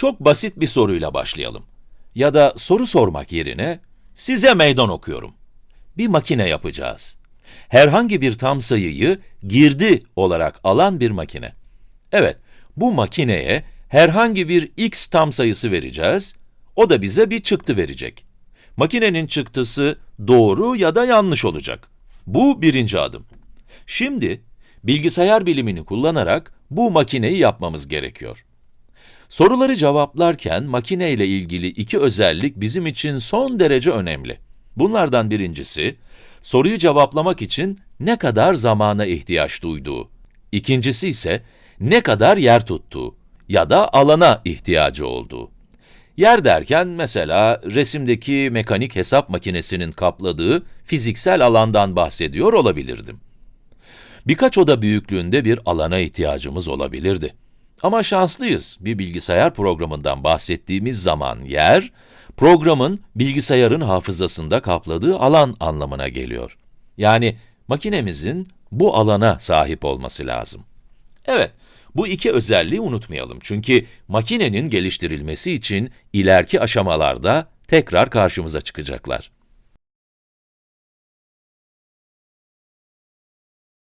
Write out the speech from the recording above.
Çok basit bir soruyla başlayalım. Ya da soru sormak yerine, size meydan okuyorum. Bir makine yapacağız. Herhangi bir tam sayıyı girdi olarak alan bir makine. Evet, bu makineye herhangi bir x tam sayısı vereceğiz, o da bize bir çıktı verecek. Makinenin çıktısı doğru ya da yanlış olacak. Bu birinci adım. Şimdi, bilgisayar bilimini kullanarak bu makineyi yapmamız gerekiyor. Soruları cevaplarken makine ile ilgili iki özellik bizim için son derece önemli. Bunlardan birincisi, soruyu cevaplamak için ne kadar zamana ihtiyaç duyduğu. İkincisi ise ne kadar yer tuttuğu ya da alana ihtiyacı olduğu. Yer derken mesela resimdeki mekanik hesap makinesinin kapladığı fiziksel alandan bahsediyor olabilirdim. Birkaç oda büyüklüğünde bir alana ihtiyacımız olabilirdi. Ama şanslıyız, bir bilgisayar programından bahsettiğimiz zaman yer, programın bilgisayarın hafızasında kapladığı alan anlamına geliyor. Yani makinemizin bu alana sahip olması lazım. Evet, bu iki özelliği unutmayalım çünkü makinenin geliştirilmesi için ileriki aşamalarda tekrar karşımıza çıkacaklar.